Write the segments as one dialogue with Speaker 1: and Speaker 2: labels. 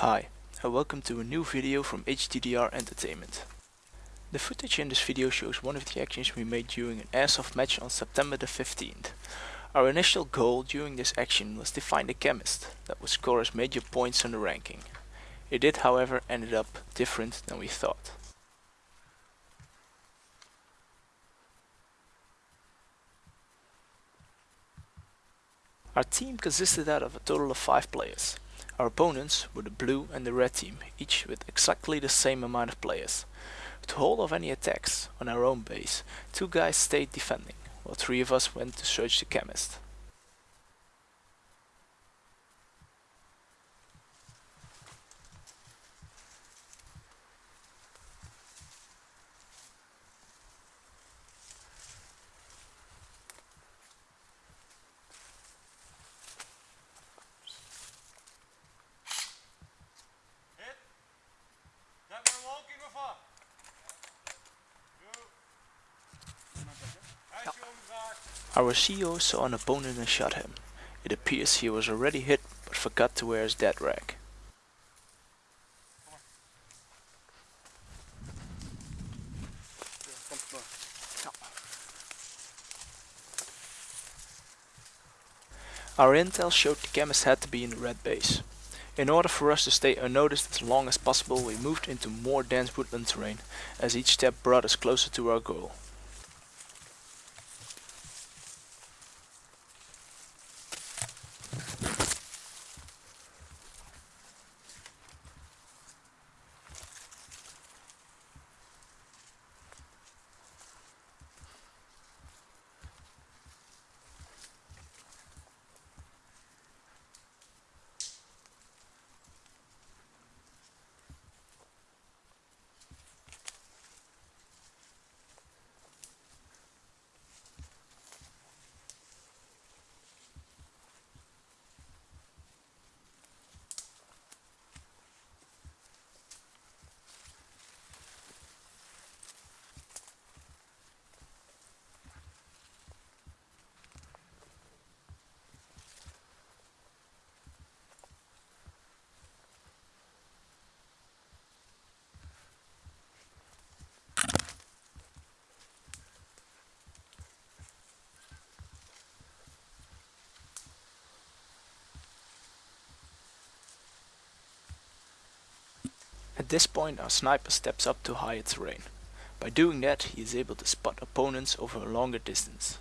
Speaker 1: Hi, and welcome to a new video from HDDR Entertainment. The footage in this video shows one of the actions we made during an airsoft match on September the 15th. Our initial goal during this action was to find a chemist that would score us major points on the ranking. It did however ended up different than we thought. Our team consisted out of a total of 5 players. Our opponents were the blue and the red team, each with exactly the same amount of players. To hold off any attacks on our own base, two guys stayed defending, while three of us went to search the chemist.
Speaker 2: Hit. That one walking of up. Hij is omgedraaid.
Speaker 1: Our CO saw an opponent and shot him. It appears he was already hit but forgot to wear his dead rag. Our intel showed the chemist had to be in the red base. In order for us to stay unnoticed as long as possible we moved into more dense woodland terrain, as each step brought us closer to our goal. This point our sniper steps up to higher terrain. By doing that he is able to spot opponents over a longer distance.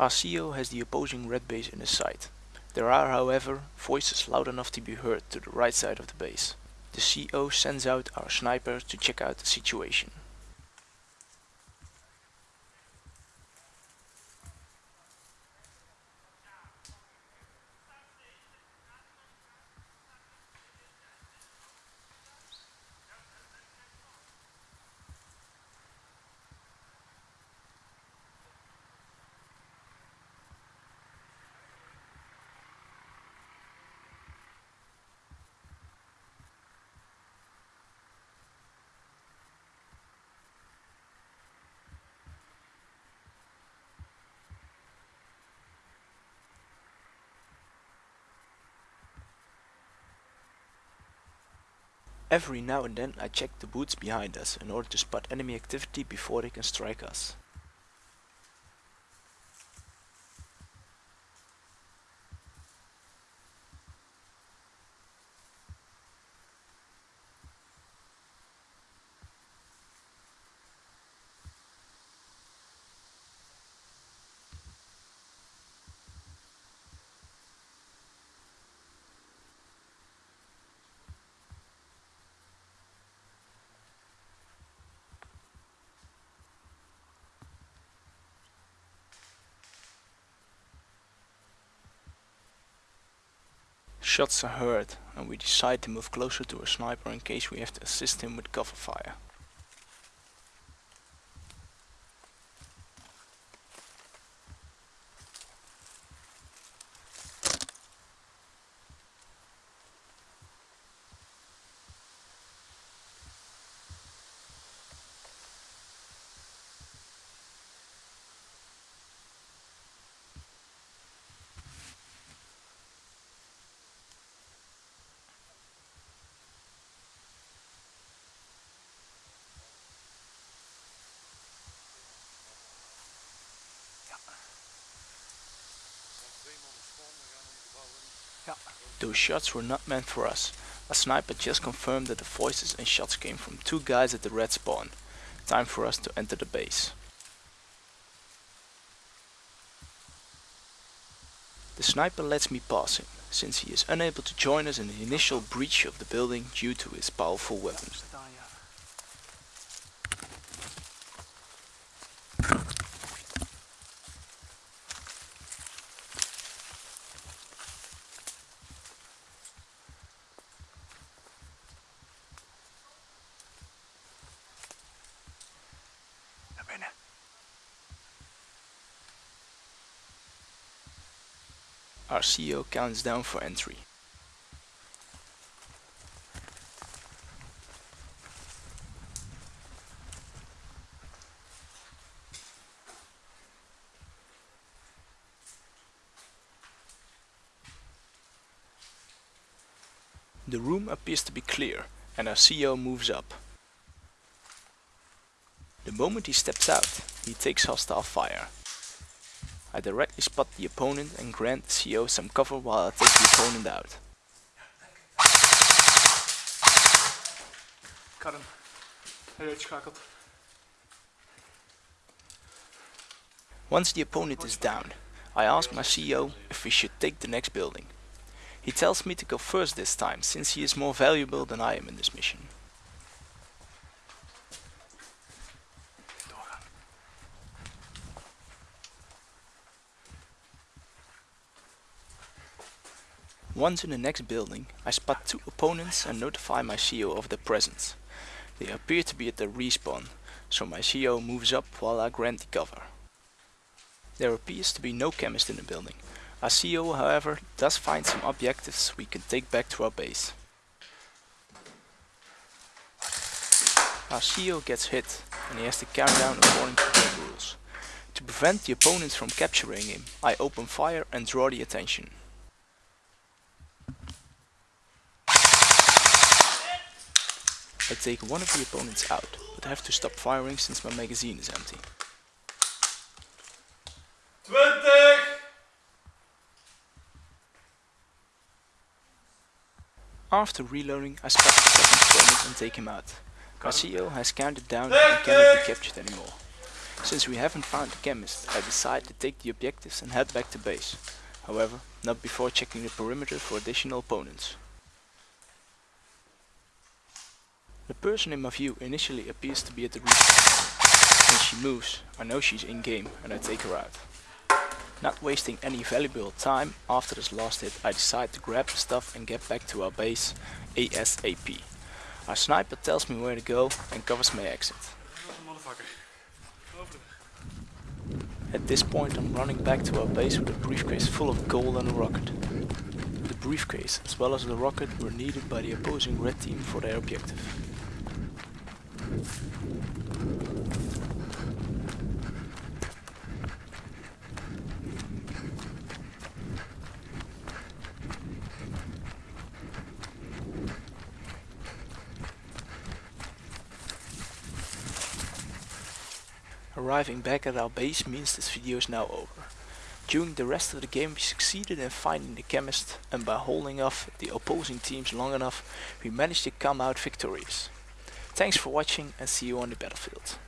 Speaker 1: Our CO has the opposing red base in his sight. There are however voices loud enough to be heard to the right side of the base. The CO sends out our sniper to check out the situation. Every now and then I check the woods behind us in order to spot enemy activity before they can strike us. Shots are heard and we decide to move closer to a sniper in case we have to assist him with cover fire. Those shots were not meant for us. A sniper just confirmed that the voices and shots came from two guys at the red spawn. Time for us to enter the base. The sniper lets me pass him, since he is unable to join us in the initial breach of the building due to his powerful weapon. Our CO counts down for entry. The room appears to be clear and our CO moves up. The moment he steps out, he takes hostile fire. I directly spot the opponent and grant the CO some cover while I take the opponent out.
Speaker 3: Got him. Hij uitschakeld.
Speaker 1: Once the opponent is down, I ask my CO if we should take the next building. He tells me to go first this time, since he is more valuable than I am in this mission. Once in the next building, I spot two opponents and notify my CO of their presence. They appear to be at the respawn, so my CO moves up while I grant the cover. There appears to be no chemist in the building. Our CO, however, does find some objectives we can take back to our base. Our CO gets hit and he has to carry down according to game rules. To prevent the opponents from capturing him, I open fire and draw the attention. Take one of the opponents out, but have to stop firing since my magazine is empty.
Speaker 2: 20!
Speaker 1: After reloading, I spot the second opponent and take him out. CO has counted down and cannot be captured anymore. Since we haven't found the chemist, I decide to take the objectives and head back to base. However, not before checking the perimeter for additional opponents. The person in my view initially appears to be at the respawn. When she moves, I know she's in game and I take her out. Not wasting any valuable time after this last hit, I decide to grab the stuff and get back to our base ASAP. Our sniper tells me where to go and covers my exit. At this point I'm running back to our base with a briefcase full of gold and a rocket. The briefcase as well as the rocket were needed by the opposing red team for their objective. Arriving back at our base means this video is now over. During the rest of the game we succeeded in finding the chemist and by holding off the opposing teams long enough we managed to come out victorious. Thanks for watching and see you on the battlefield.